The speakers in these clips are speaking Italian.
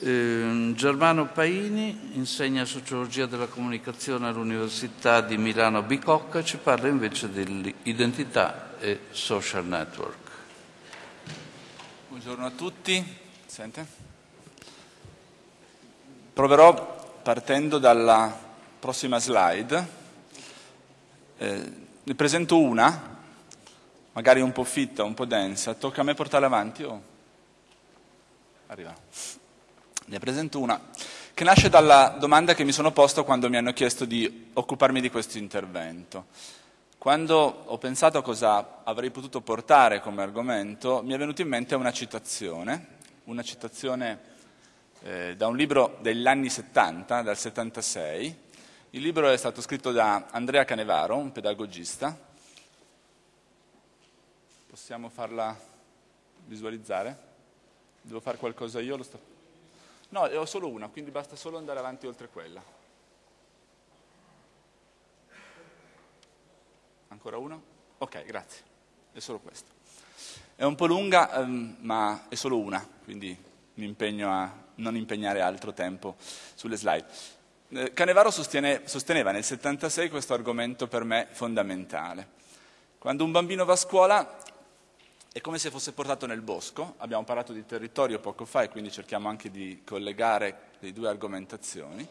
Eh, Germano Paini insegna sociologia della comunicazione all'Università di Milano Bicocca, ci parla invece dell'identità e social network. Buongiorno a tutti. Sente? Proverò partendo dalla prossima slide. Eh, ne presento una, magari un po' fitta, un po' densa. Tocca a me portarla avanti o... Arriva. Ne presento una che nasce dalla domanda che mi sono posto quando mi hanno chiesto di occuparmi di questo intervento. Quando ho pensato a cosa avrei potuto portare come argomento, mi è venuta in mente una citazione, una citazione eh, da un libro degli anni 70, dal 76. Il libro è stato scritto da Andrea Canevaro, un pedagogista. Possiamo farla visualizzare? Devo fare qualcosa io? Sto... No, ho solo una, quindi basta solo andare avanti oltre quella. Ancora uno? Ok, grazie. È solo questo. È un po' lunga, um, ma è solo una, quindi mi impegno a non impegnare altro tempo sulle slide. Eh, Canevaro sostiene, sosteneva nel 76 questo argomento per me fondamentale. Quando un bambino va a scuola è come se fosse portato nel bosco, abbiamo parlato di territorio poco fa e quindi cerchiamo anche di collegare le due argomentazioni,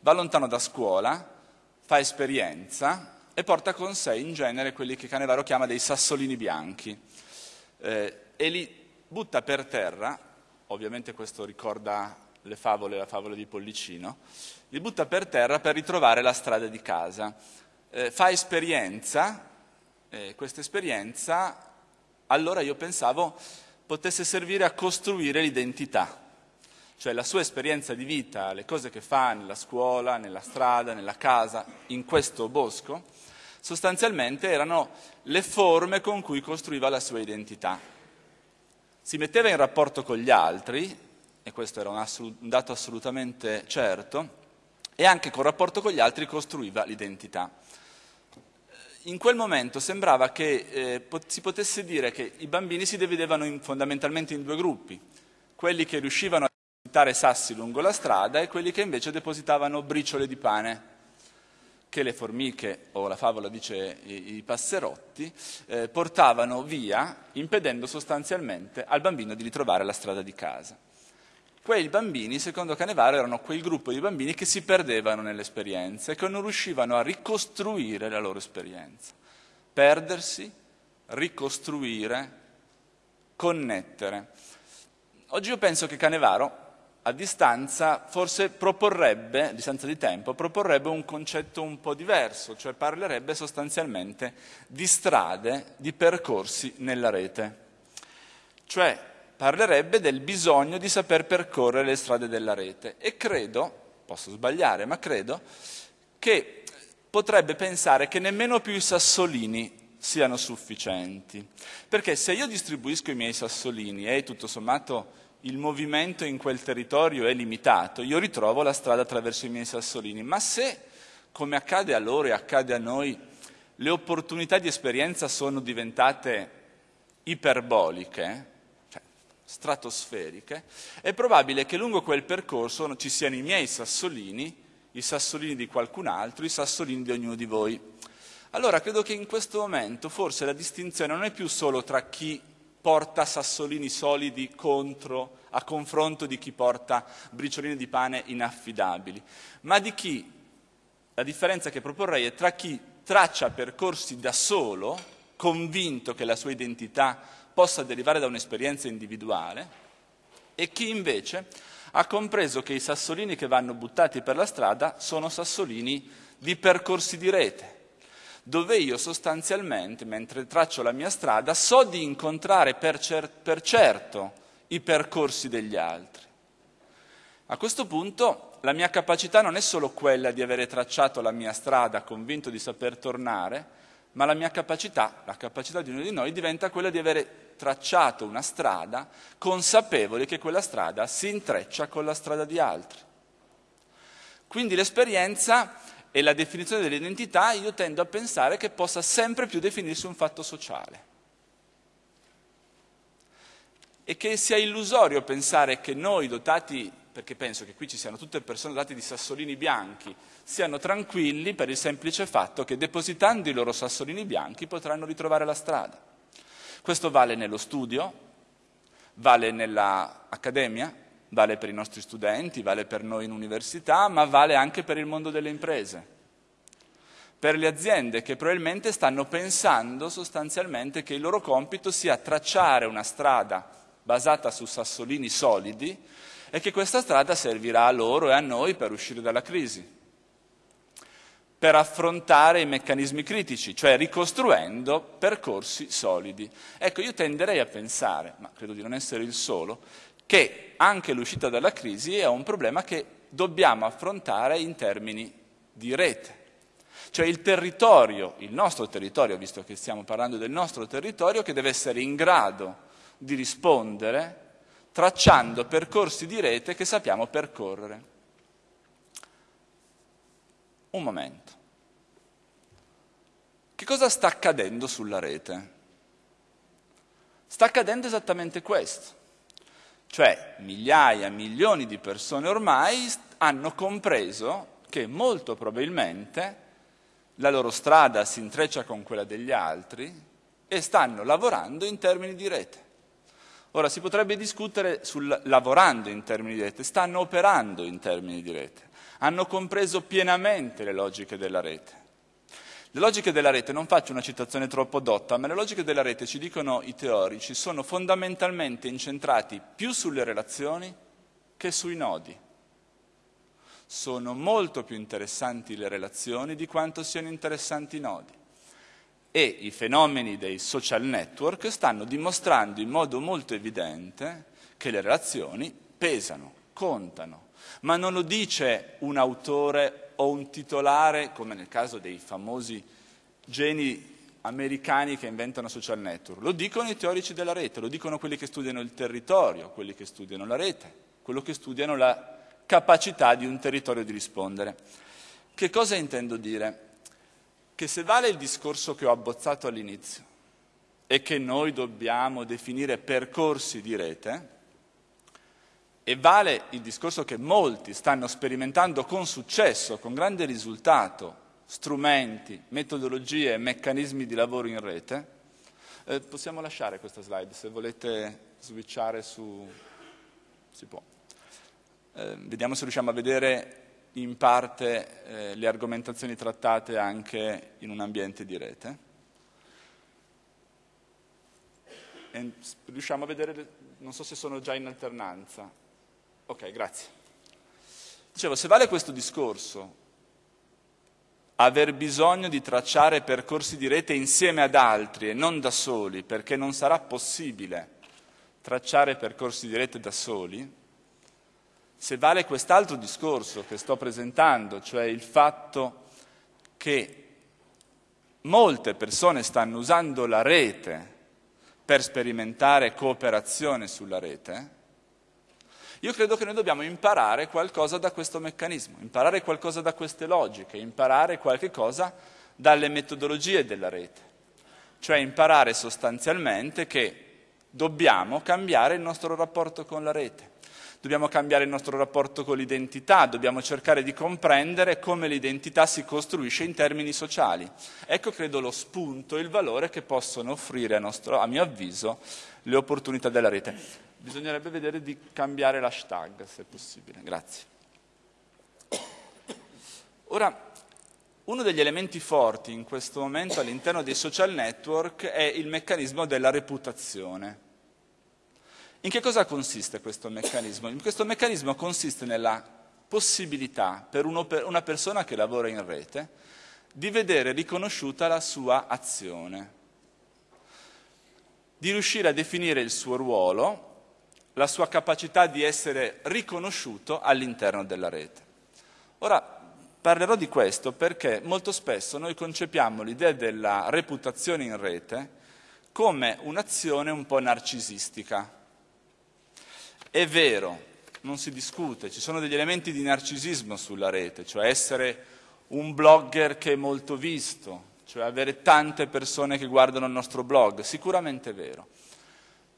va lontano da scuola, fa esperienza, e porta con sé in genere quelli che Canevaro chiama dei sassolini bianchi. Eh, e li butta per terra, ovviamente questo ricorda le favole, la favola di Pollicino, li butta per terra per ritrovare la strada di casa. Eh, fa esperienza, eh, questa esperienza allora io pensavo potesse servire a costruire l'identità, cioè la sua esperienza di vita, le cose che fa nella scuola, nella strada, nella casa, in questo bosco, sostanzialmente erano le forme con cui costruiva la sua identità. Si metteva in rapporto con gli altri, e questo era un, assolut- un dato assolutamente certo, e anche col rapporto con gli altri costruiva l'identità. In quel momento sembrava che eh, si potesse dire che i bambini si dividevano in, fondamentalmente in due gruppi, quelli che riuscivano a depositare sassi lungo la strada e quelli che invece depositavano briciole di pane che le formiche, o la favola dice i, i passerotti, eh, portavano via, impedendo sostanzialmente al bambino di ritrovare la strada di casa. Quei bambini, secondo Canevaro, erano quel gruppo di bambini che si perdevano nell'esperienza e che non riuscivano a ricostruire la loro esperienza. Perdersi, ricostruire, connettere. Oggi io penso che Canevaro a distanza forse proporrebbe, a distanza di tempo, proporrebbe un concetto un po' diverso, cioè parlerebbe sostanzialmente di strade, di percorsi nella rete. Cioè parlerebbe del bisogno di saper percorrere le strade della rete e credo, posso sbagliare, ma credo che potrebbe pensare che nemmeno più i sassolini siano sufficienti. Perché se io distribuisco i miei sassolini e tutto sommato il movimento in quel territorio è limitato, io ritrovo la strada attraverso i miei sassolini, ma se, come accade a loro e accade a noi, le opportunità di esperienza sono diventate iperboliche, stratosferiche, è probabile che lungo quel percorso ci siano i miei sassolini, i sassolini di qualcun altro, i sassolini di ognuno di voi. Allora credo che in questo momento forse la distinzione non è più solo tra chi porta sassolini solidi contro, a confronto di chi porta bricioline di pane inaffidabili, ma di chi, la differenza che proporrei è tra chi traccia percorsi da solo, convinto che la sua identità possa derivare da un'esperienza individuale, e chi invece ha compreso che i sassolini che vanno buttati per la strada sono sassolini di percorsi di rete, dove io sostanzialmente, mentre traccio la mia strada, so di incontrare per, cer- per certo i percorsi degli altri. A questo punto la mia capacità non è solo quella di avere tracciato la mia strada, convinto di saper tornare, ma la mia capacità, la capacità di ognuno di noi diventa quella di avere tracciato una strada, consapevoli che quella strada si intreccia con la strada di altri. Quindi l'esperienza e la definizione dell'identità io tendo a pensare che possa sempre più definirsi un fatto sociale. e che sia illusorio pensare che noi dotati, perché penso che qui ci siano tutte persone dotate di sassolini bianchi, siano tranquilli per il semplice fatto che depositando i loro sassolini bianchi potranno ritrovare la strada. Questo vale nello studio, vale nell'accademia, vale per i nostri studenti, vale per noi in università, ma vale anche per il mondo delle imprese per le aziende che probabilmente stanno pensando sostanzialmente che il loro compito sia tracciare una strada basata su sassolini solidi e che questa strada servirà a loro e a noi per uscire dalla crisi, per affrontare i meccanismi critici, cioè ricostruendo percorsi solidi. Ecco, io tenderei a pensare, ma credo di non essere il solo, che anche l'uscita dalla crisi è un problema che dobbiamo affrontare in termini di rete. Cioè il territorio, il nostro territorio, visto che stiamo parlando del nostro territorio, che deve essere in grado di rispondere tracciando percorsi di rete che sappiamo percorrere. Un momento. Che cosa sta accadendo sulla rete? Sta accadendo esattamente questo. Cioè migliaia, milioni di persone ormai hanno compreso che molto probabilmente la loro strada si intreccia con quella degli altri e stanno lavorando in termini di rete. Ora si potrebbe discutere sul lavorando in termini di rete, stanno operando in termini di rete, hanno compreso pienamente le logiche della rete. Le logiche della rete, non faccio una citazione troppo dotta, ma le logiche della rete, ci dicono i teorici, sono fondamentalmente incentrati più sulle relazioni che sui nodi sono molto più interessanti le relazioni di quanto siano interessanti i nodi. E i fenomeni dei social network stanno dimostrando in modo molto evidente che le relazioni pesano, contano, ma non lo dice un autore o un titolare, come nel caso dei famosi geni americani che inventano social network, lo dicono i teorici della rete, lo dicono quelli che studiano il territorio, quelli che studiano la rete, quelli che studiano la capacità di un territorio di rispondere. Che cosa intendo dire? Che se vale il discorso che ho abbozzato all'inizio e che noi dobbiamo definire percorsi di rete, e vale il discorso che molti stanno sperimentando con successo, con grande risultato, strumenti, metodologie, meccanismi di lavoro in rete, eh, possiamo lasciare questa slide se volete switchare su... si può. Eh, vediamo se riusciamo a vedere in parte eh, le argomentazioni trattate anche in un ambiente di rete. E riusciamo a vedere, non so se sono già in alternanza. Ok, grazie. Dicevo, se vale questo discorso, aver bisogno di tracciare percorsi di rete insieme ad altri e non da soli, perché non sarà possibile tracciare percorsi di rete da soli, se vale quest'altro discorso che sto presentando, cioè il fatto che molte persone stanno usando la rete per sperimentare cooperazione sulla rete, io credo che noi dobbiamo imparare qualcosa da questo meccanismo, imparare qualcosa da queste logiche, imparare qualche cosa dalle metodologie della rete, cioè imparare sostanzialmente che dobbiamo cambiare il nostro rapporto con la rete dobbiamo cambiare il nostro rapporto con l'identità, dobbiamo cercare di comprendere come l'identità si costruisce in termini sociali. Ecco, credo, lo spunto e il valore che possono offrire, a, nostro, a mio avviso, le opportunità della rete. Bisognerebbe vedere di cambiare l'hashtag, se possibile. Grazie. Ora, uno degli elementi forti in questo momento all'interno dei social network è il meccanismo della reputazione. In che cosa consiste questo meccanismo? Questo meccanismo consiste nella possibilità per una persona che lavora in rete di vedere riconosciuta la sua azione, di riuscire a definire il suo ruolo, la sua capacità di essere riconosciuto all'interno della rete. Ora parlerò di questo perché molto spesso noi concepiamo l'idea della reputazione in rete come un'azione un po' narcisistica è vero, non si discute, ci sono degli elementi di narcisismo sulla rete, cioè essere un blogger che è molto visto, cioè avere tante persone che guardano il nostro blog, sicuramente è vero.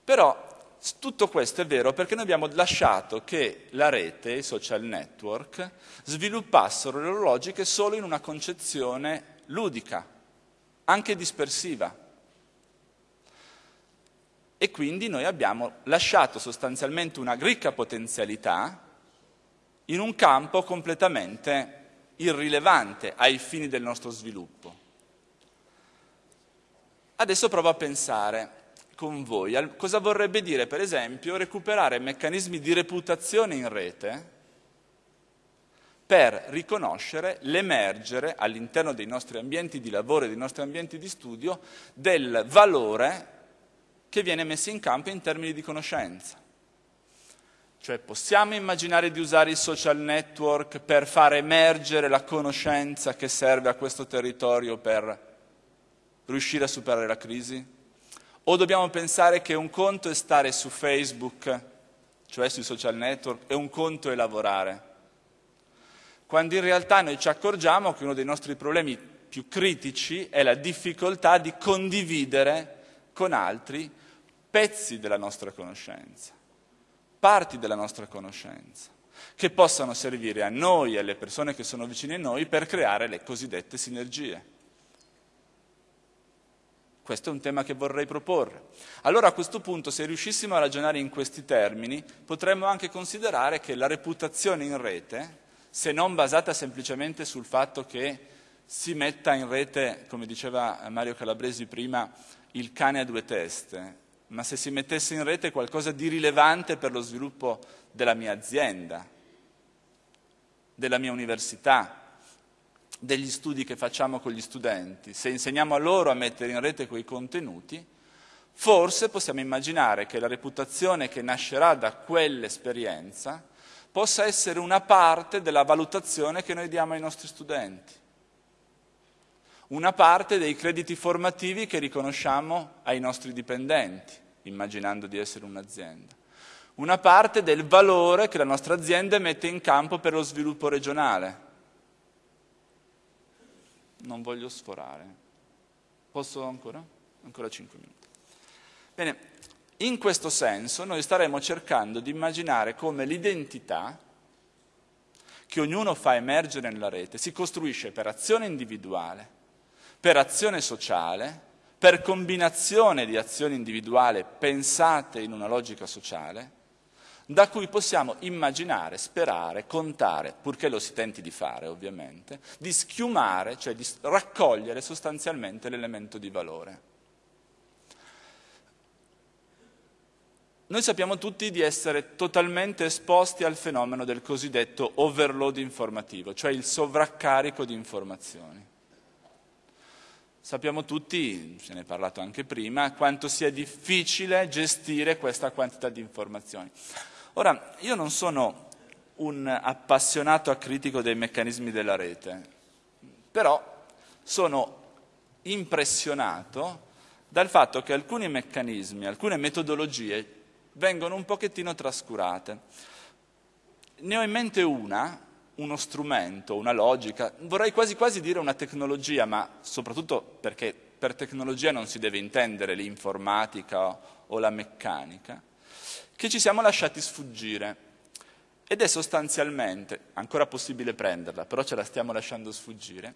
Però tutto questo è vero perché noi abbiamo lasciato che la rete, i social network, sviluppassero le loro logiche solo in una concezione ludica, anche dispersiva. E quindi noi abbiamo lasciato sostanzialmente una ricca potenzialità in un campo completamente irrilevante ai fini del nostro sviluppo. Adesso provo a pensare con voi cosa vorrebbe dire, per esempio, recuperare meccanismi di reputazione in rete per riconoscere l'emergere all'interno dei nostri ambienti di lavoro e dei nostri ambienti di studio del valore che viene messo in campo in termini di conoscenza. Cioè possiamo immaginare di usare i social network per far emergere la conoscenza che serve a questo territorio per riuscire a superare la crisi? O dobbiamo pensare che un conto è stare su Facebook, cioè sui social network, e un conto è lavorare? Quando in realtà noi ci accorgiamo che uno dei nostri problemi più critici è la difficoltà di condividere con altri pezzi della nostra conoscenza parti della nostra conoscenza, che possano servire a noi e alle persone che sono vicine a noi per creare le cosiddette sinergie. Questo è un tema che vorrei proporre. Allora a questo punto, se riuscissimo a ragionare in questi termini, potremmo anche considerare che la reputazione in rete, se non basata semplicemente sul fatto che si metta in rete, come diceva Mario Calabresi prima, il cane a due teste, ma se si mettesse in rete qualcosa di rilevante per lo sviluppo della mia azienda, della mia università, degli studi che facciamo con gli studenti, se insegniamo a loro a mettere in rete quei contenuti, forse possiamo immaginare che la reputazione che nascerà da quell'esperienza possa essere una parte della valutazione che noi diamo ai nostri studenti una parte dei crediti formativi che riconosciamo ai nostri dipendenti, immaginando di essere un'azienda. Una parte del valore che la nostra azienda mette in campo per lo sviluppo regionale. Non voglio sforare. Posso ancora? Ancora 5 minuti. Bene, in questo senso noi staremo cercando di immaginare come l'identità che ognuno fa emergere nella rete si costruisce per azione individuale, per azione sociale, per combinazione di azioni individuali pensate in una logica sociale, da cui possiamo immaginare, sperare, contare, purché lo si tenti di fare ovviamente, di schiumare, cioè di raccogliere sostanzialmente l'elemento di valore. Noi sappiamo tutti di essere totalmente esposti al fenomeno del cosiddetto overload informativo, cioè il sovraccarico di informazioni. Sappiamo tutti, se ne è parlato anche prima, quanto sia difficile gestire questa quantità di informazioni. Ora, io non sono un appassionato acritico dei meccanismi della rete, però sono impressionato dal fatto che alcuni meccanismi, alcune metodologie vengono un pochettino trascurate. Ne ho in mente una uno strumento, una logica, vorrei quasi quasi dire una tecnologia, ma soprattutto perché per tecnologia non si deve intendere l'informatica o la meccanica, che ci siamo lasciati sfuggire. Ed è sostanzialmente, ancora possibile prenderla, però ce la stiamo lasciando sfuggire,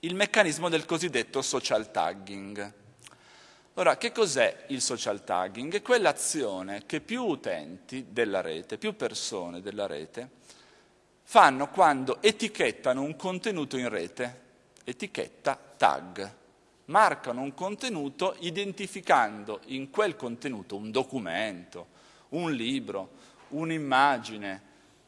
il meccanismo del cosiddetto social tagging. Ora, che cos'è il social tagging? È quell'azione che più utenti della rete, più persone della rete, fanno quando etichettano un contenuto in rete, etichetta tag, marcano un contenuto identificando in quel contenuto un documento, un libro, un'immagine,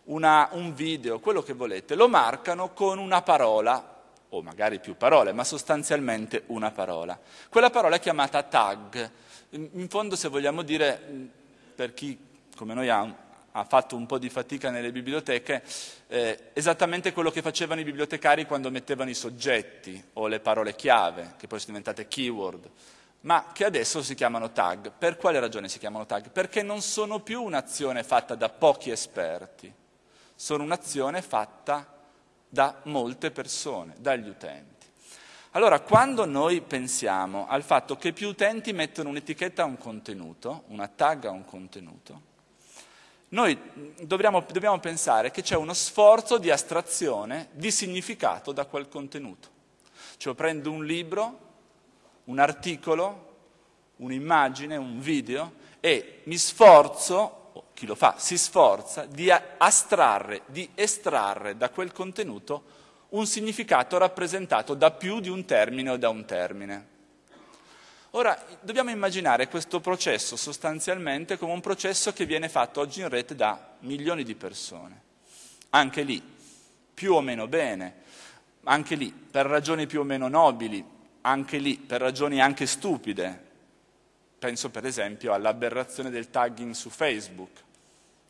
un video, quello che volete, lo marcano con una parola, o magari più parole, ma sostanzialmente una parola. Quella parola è chiamata tag. In fondo, se vogliamo dire, per chi come noi ha ha fatto un po' di fatica nelle biblioteche, eh, esattamente quello che facevano i bibliotecari quando mettevano i soggetti o le parole chiave, che poi sono diventate keyword, ma che adesso si chiamano tag. Per quale ragione si chiamano tag? Perché non sono più un'azione fatta da pochi esperti, sono un'azione fatta da molte persone, dagli utenti. Allora, quando noi pensiamo al fatto che più utenti mettono un'etichetta a un contenuto, una tag a un contenuto, noi dobbiamo, dobbiamo pensare che c'è uno sforzo di astrazione di significato da quel contenuto. Cioè prendo un libro, un articolo, un'immagine, un video e mi sforzo, o chi lo fa si sforza, di astrarre, di estrarre da quel contenuto un significato rappresentato da più di un termine o da un termine. Ora, dobbiamo immaginare questo processo sostanzialmente come un processo che viene fatto oggi in rete da milioni di persone. Anche lì, più o meno bene, anche lì per ragioni più o meno nobili, anche lì per ragioni anche stupide. Penso per esempio all'aberrazione del tagging su Facebook.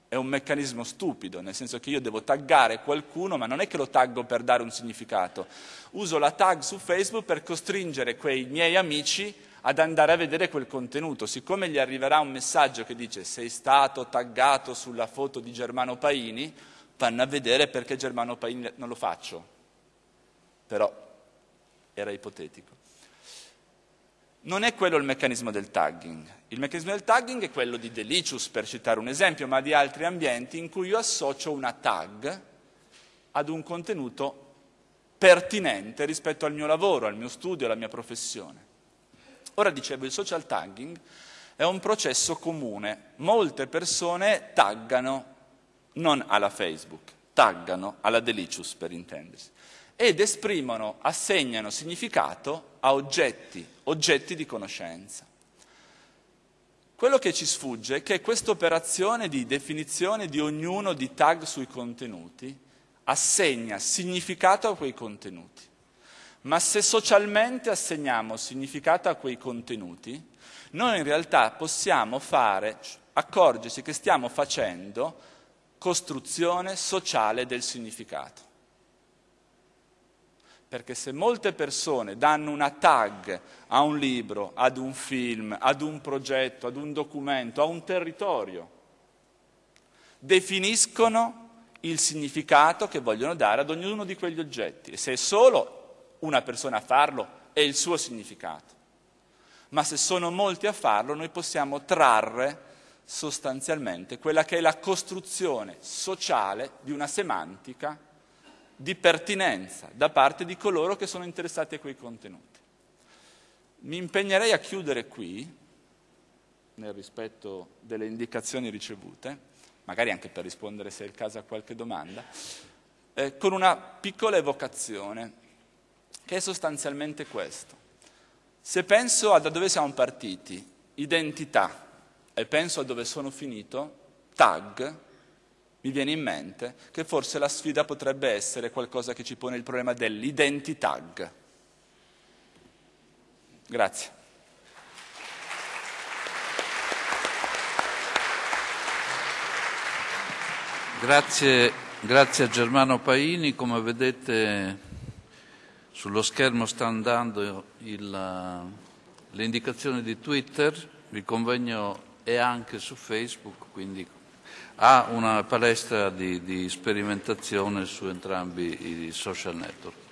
È un meccanismo stupido, nel senso che io devo taggare qualcuno, ma non è che lo taggo per dare un significato. Uso la tag su Facebook per costringere quei miei amici ad andare a vedere quel contenuto. Siccome gli arriverà un messaggio che dice sei stato taggato sulla foto di Germano Paini, vanno a vedere perché Germano Paini non lo faccio però era ipotetico. Non è quello il meccanismo del tagging. Il meccanismo del tagging è quello di Delicious, per citare un esempio, ma di altri ambienti in cui io associo una tag ad un contenuto pertinente rispetto al mio lavoro, al mio studio, alla mia professione. Ora dicevo, il social tagging è un processo comune. Molte persone taggano non alla Facebook, taggano alla Delicious per intendersi ed esprimono, assegnano significato a oggetti, oggetti di conoscenza. Quello che ci sfugge è che questa operazione di definizione di ognuno di tag sui contenuti assegna significato a quei contenuti. Ma se socialmente assegniamo significato a quei contenuti, noi in realtà possiamo fare, accorgersi che stiamo facendo costruzione sociale del significato. Perché se molte persone danno una tag a un libro, ad un film, ad un progetto, ad un documento, a un territorio, definiscono il significato che vogliono dare ad ognuno di quegli oggetti. E se è solo una persona a farlo, è il suo significato. Ma se sono molti a farlo, noi possiamo trarre sostanzialmente quella che è la costruzione sociale di una semantica di pertinenza da parte di coloro che sono interessati a quei contenuti. Mi impegnerei a chiudere qui, nel rispetto delle indicazioni ricevute, magari anche per rispondere se è il caso a qualche domanda, eh, con una piccola evocazione, che è sostanzialmente questo. Se penso a da dove siamo partiti, identità, e penso a dove sono finito, tag, mi viene in mente che forse la sfida potrebbe essere qualcosa che ci pone il problema dell'identità. Grazie. Grazie, grazie a Germano Paini, come vedete sullo schermo sta andando il, le indicazioni di Twitter, il convegno è anche su Facebook, quindi ha una palestra di, di sperimentazione su entrambi i social network.